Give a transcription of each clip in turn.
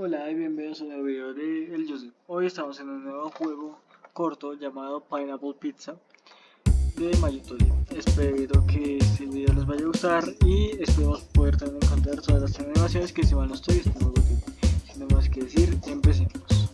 Hola y bienvenidos a un nuevo video de El Joseph. Hoy estamos en un nuevo juego corto llamado Pineapple Pizza de Mayutoria. Espero que este video les vaya a gustar y esperemos poder también encontrar todas las animaciones que si mal no estoy este nuevo Sin más que decir, empecemos.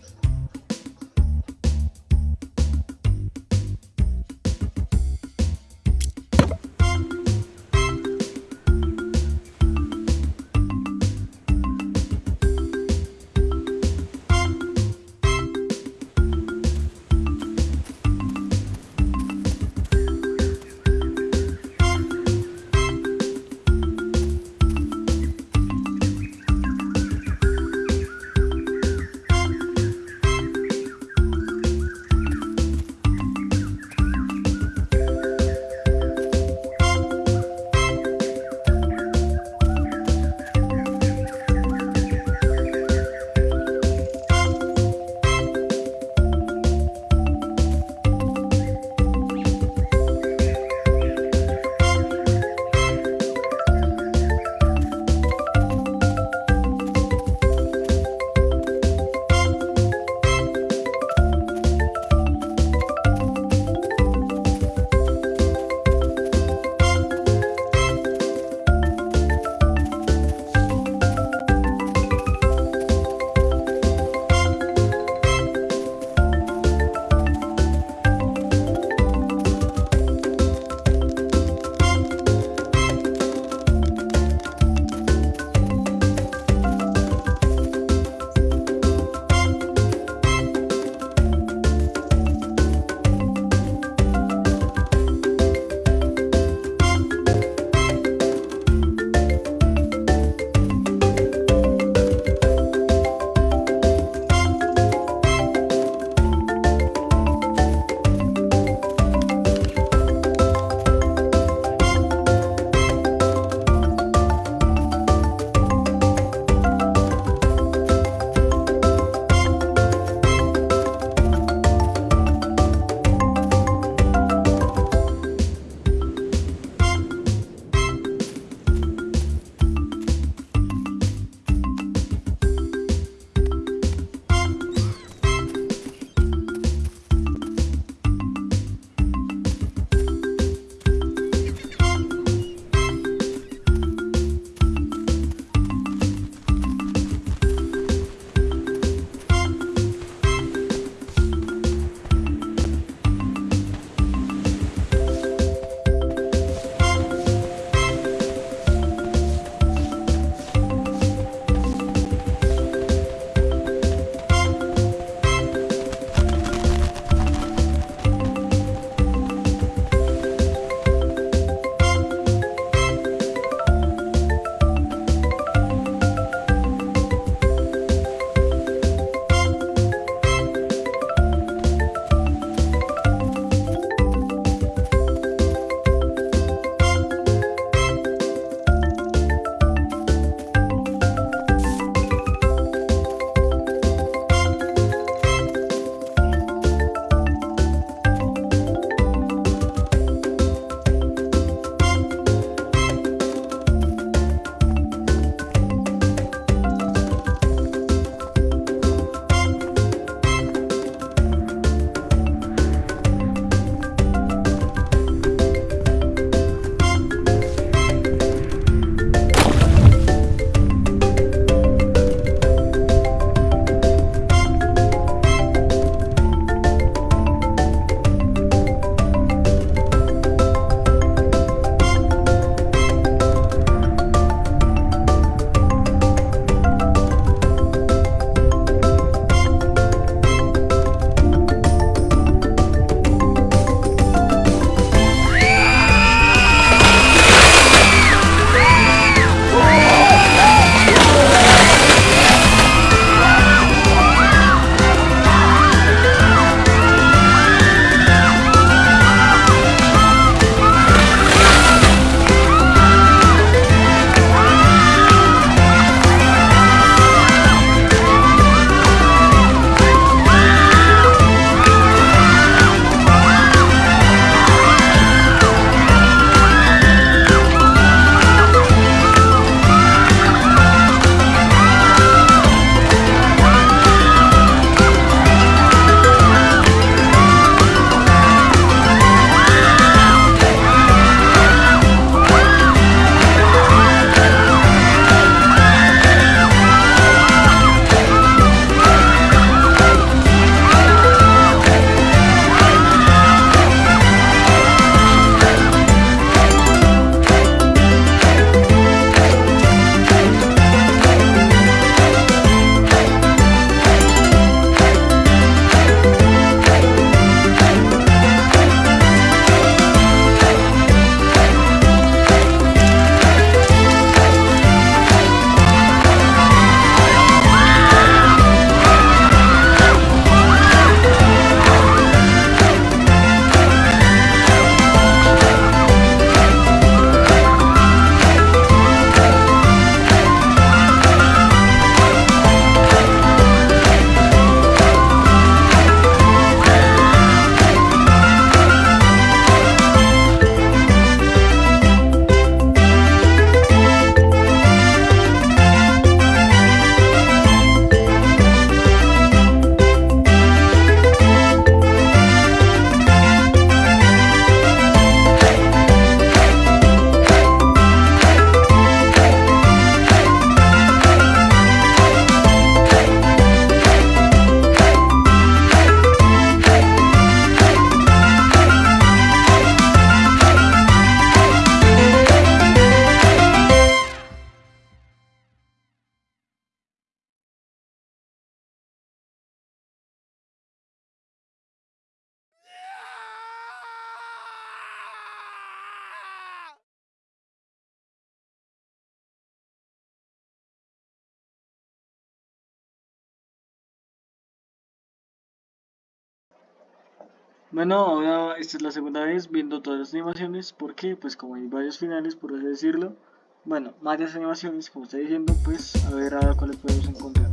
Bueno, ahora esta es la segunda vez viendo todas las animaciones porque pues como hay varios finales por así decirlo, bueno, varias animaciones como estoy diciendo, pues a ver a cuáles podemos encontrar.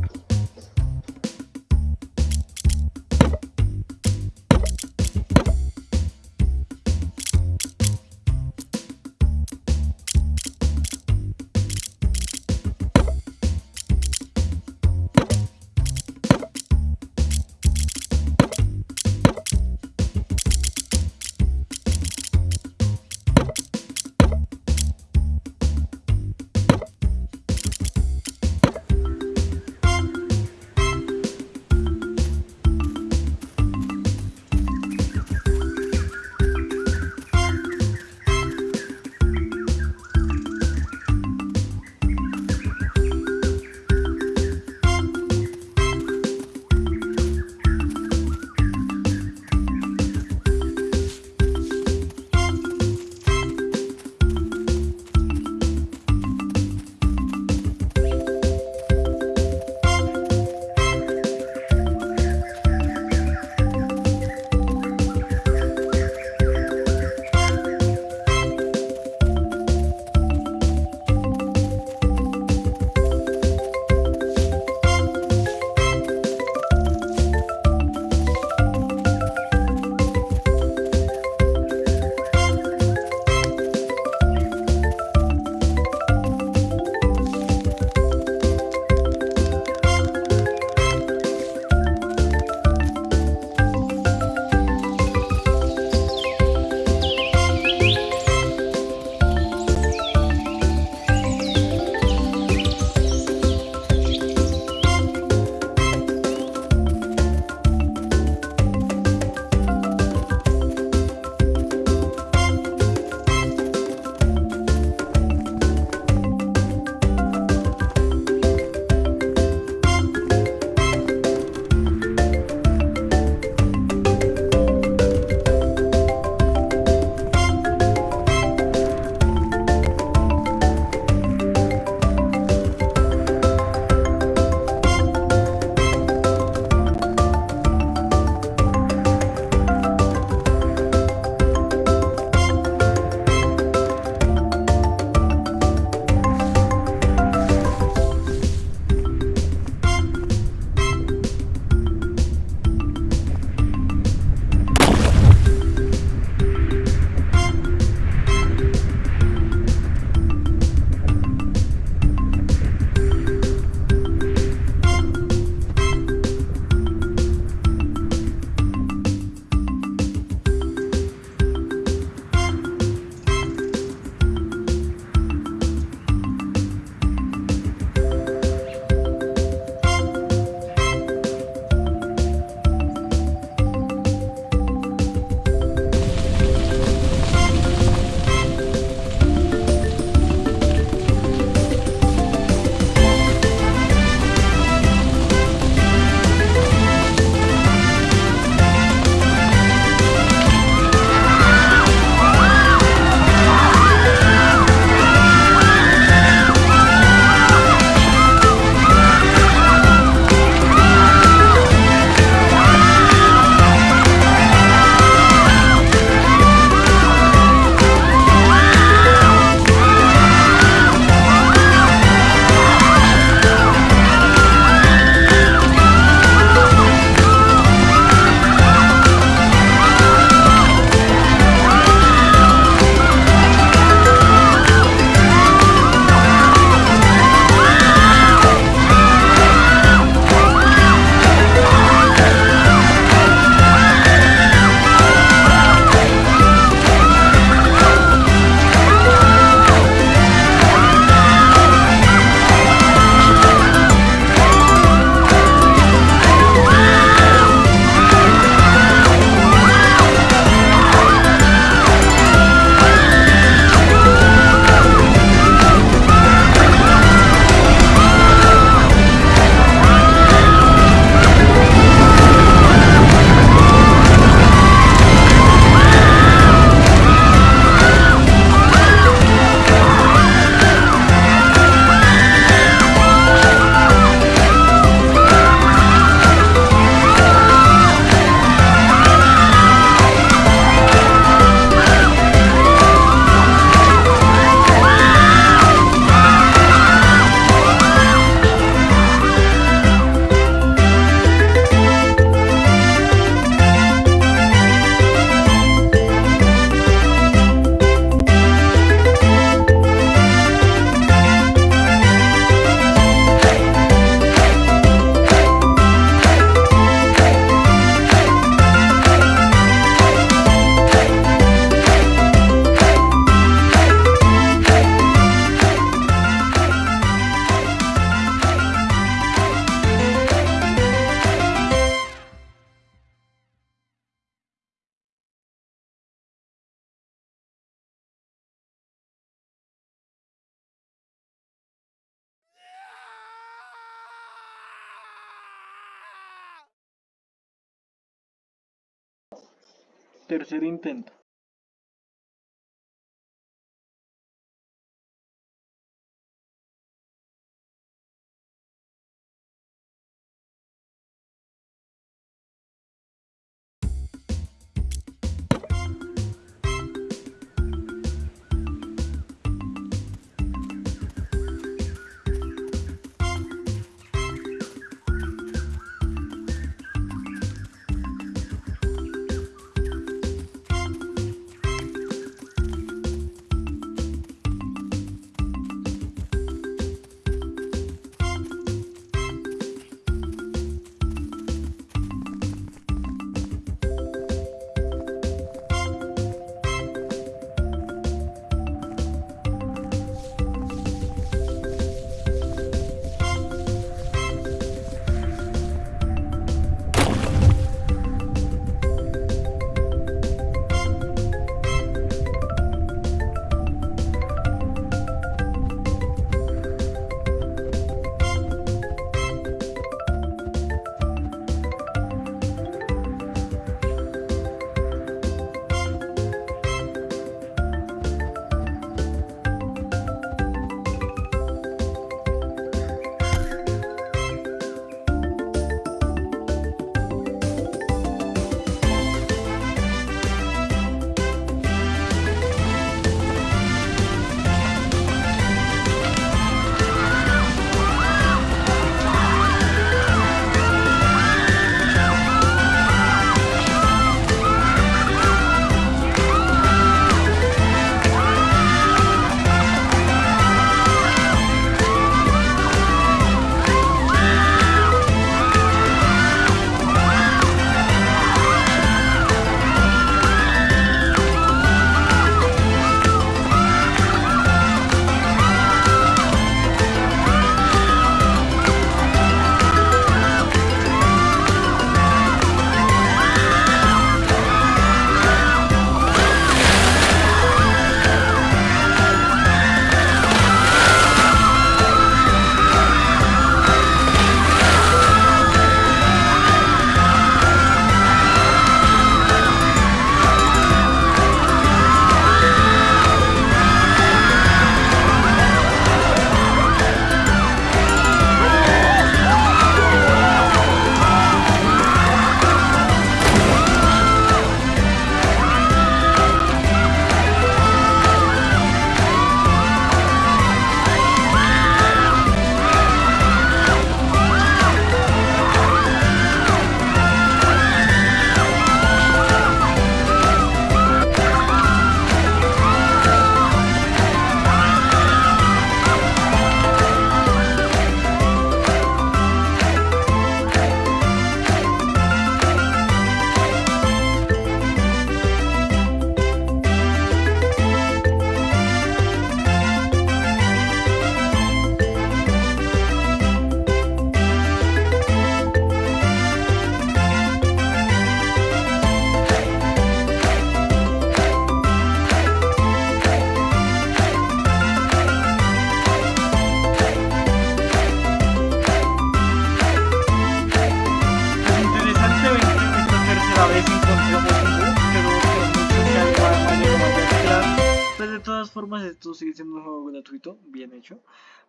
Tercer intento.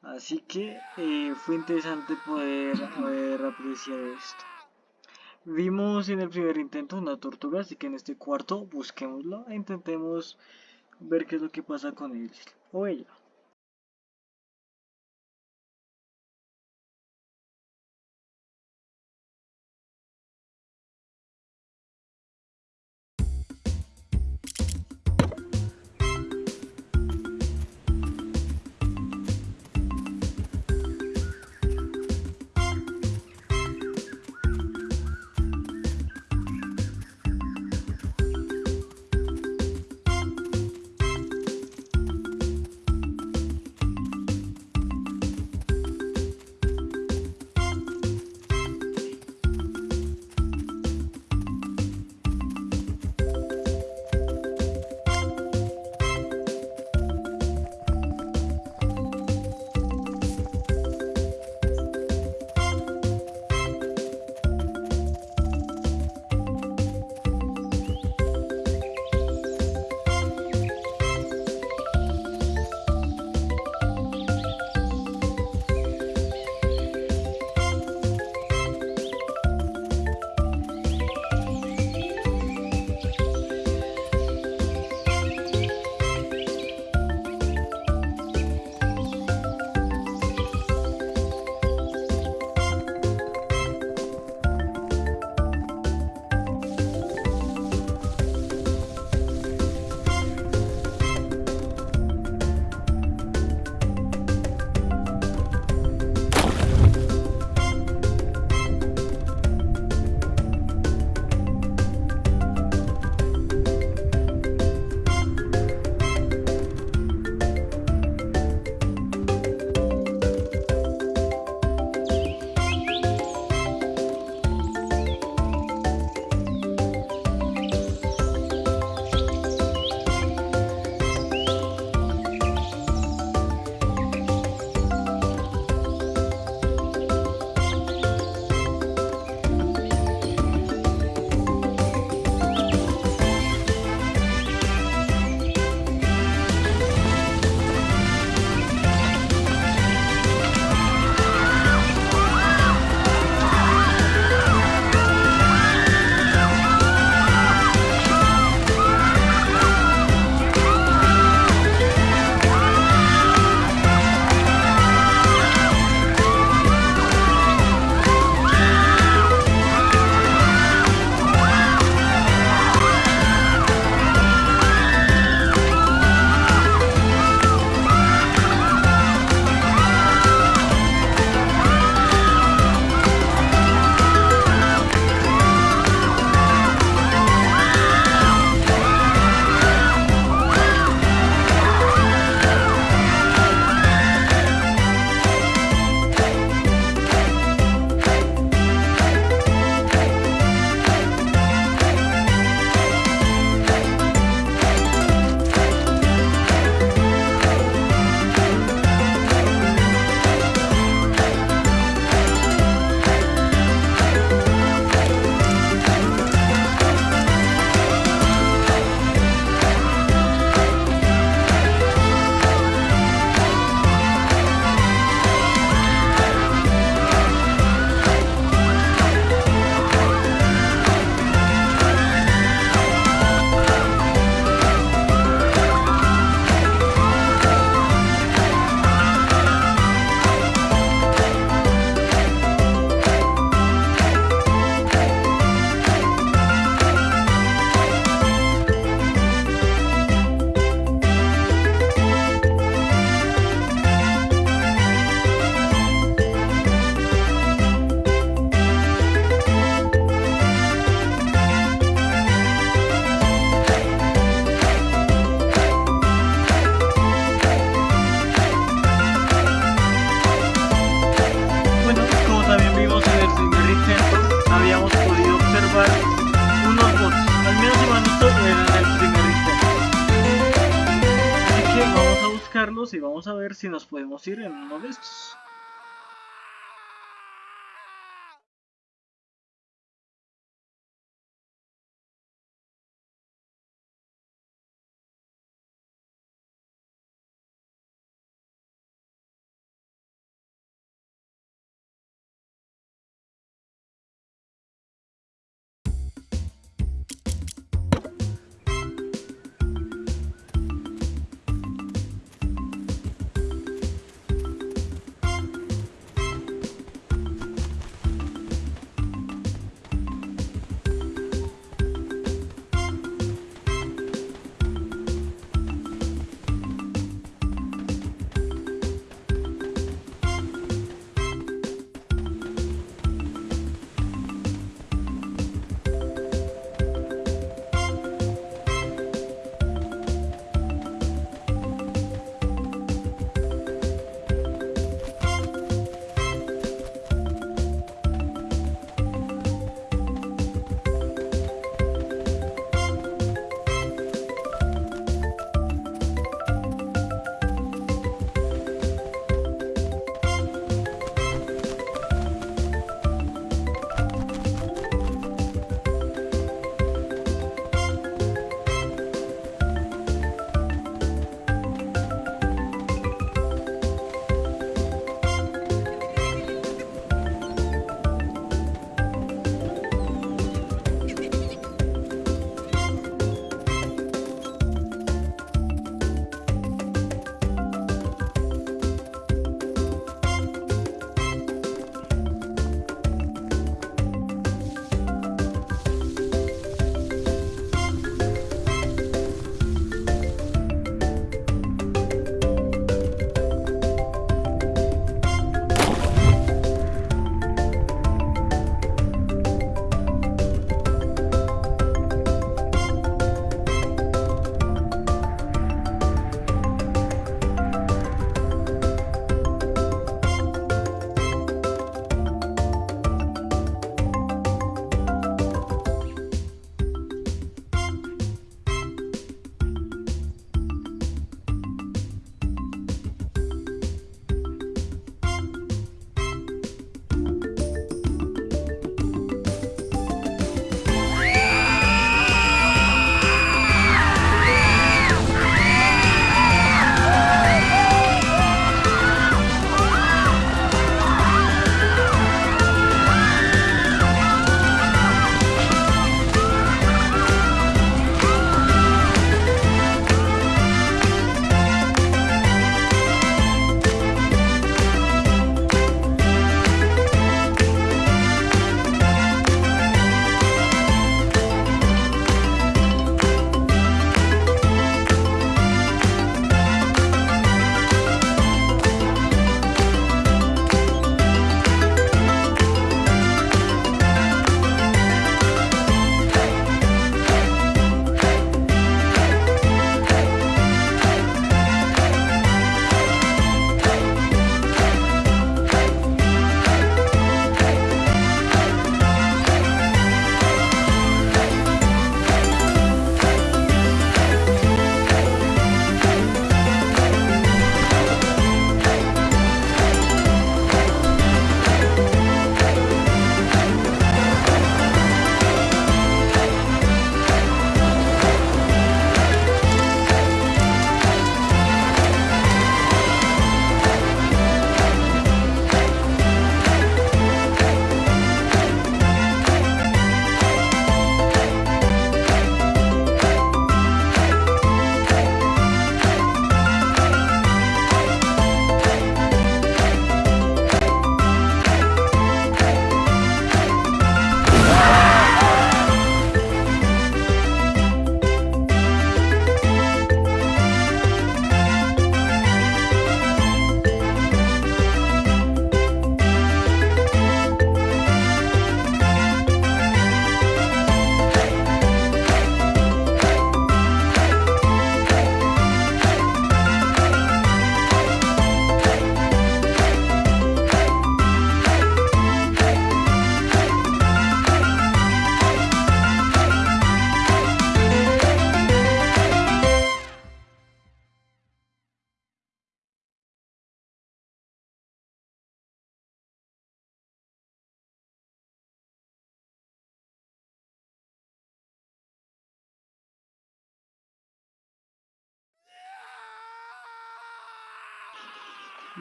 Así que eh, fue interesante poder haber apreciado esto. Vimos en el primer intento una tortuga, así que en este cuarto busquémoslo e intentemos ver qué es lo que pasa con él o ella.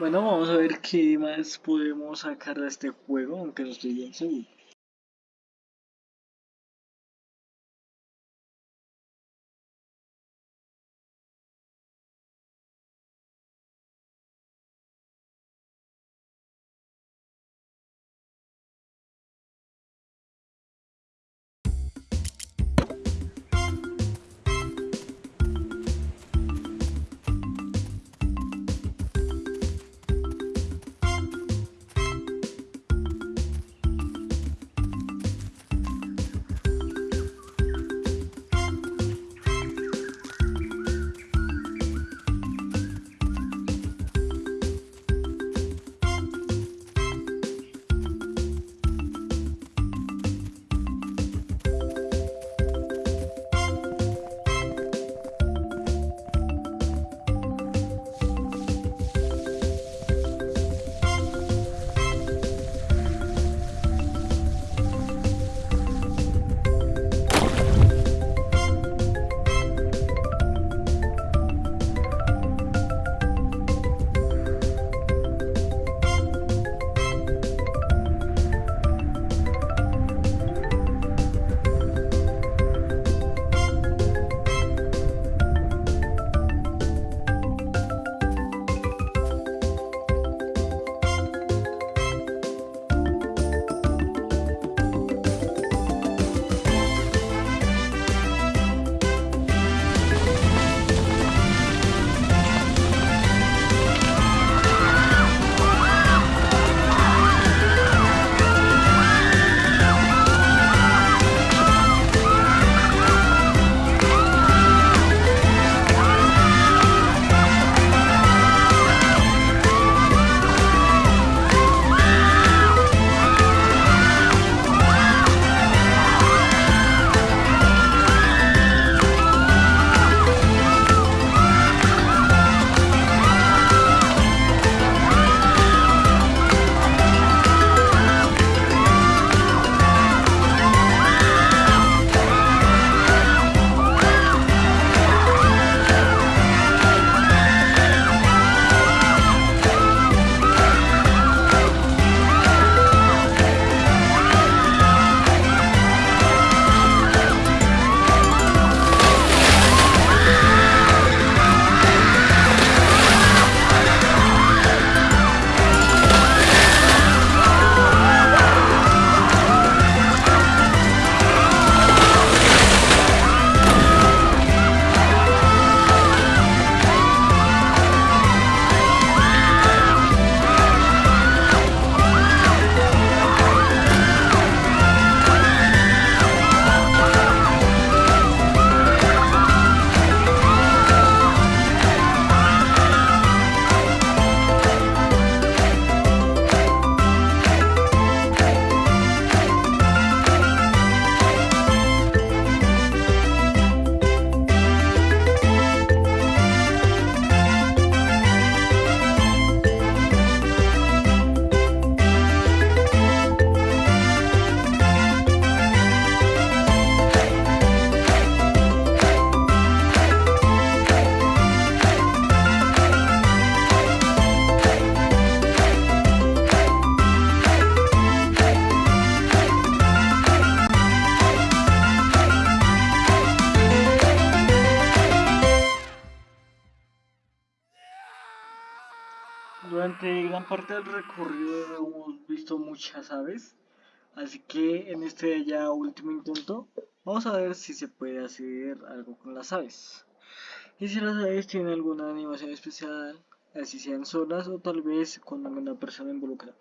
Bueno, vamos a ver qué más podemos sacar de este juego, aunque no estoy bien seguro. Durante gran parte del recorrido hemos visto muchas aves, así que en este ya último intento vamos a ver si se puede hacer algo con las aves. Y si las aves tienen alguna animación especial, así sean solas o tal vez con alguna persona involucrada.